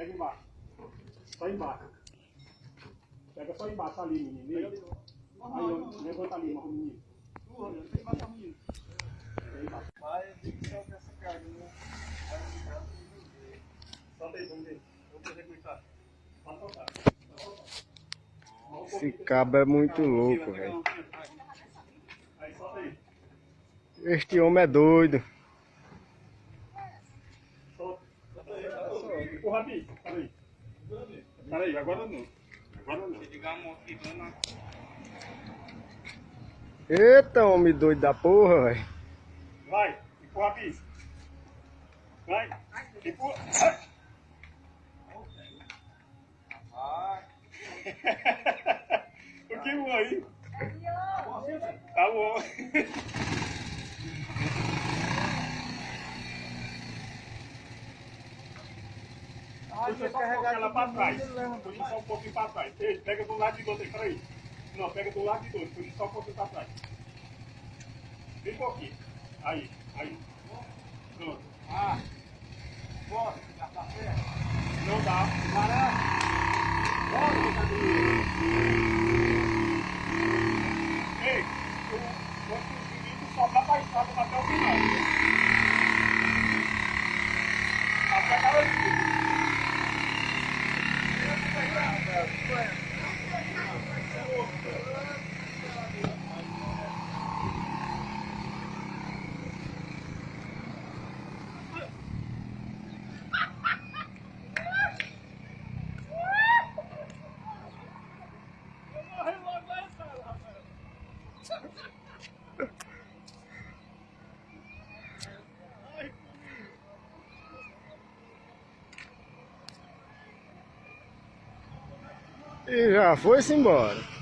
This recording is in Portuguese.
Pega embaixo. Só embaixo. Pega só embaixo ali, menino. Aí, ó, levanta ali, mas o menino. Vai, tem que soltar essa carga, né? Vai ficar. Solta aí, vamos ver. Vamos tá. Pode soltar. Esse cabo é muito louco, velho. Este homem é doido. Solta. Empurra aqui. Peraí. Peraí, agora não. Agora não. Eita, homem doido da porra, velho. Vai, empurra aqui. Vai. Empurra. Vai. O que voa aí? Tá bom. Puxa só um ela pra trás. Puxa só um pouquinho pra trás. Ei, pega do lado de dois aí, peraí. Não, pega do lado de dois. Puxa só um pouquinho pra trás. Bem pouquinho. Aí, aí. Pronto. Ah. Bora, já tá certo. Não dá. Para. Bora, brincadeira. Ei, o quando o menino sobrar pra estrada até o final. Até aquela ali. E já foi-se embora.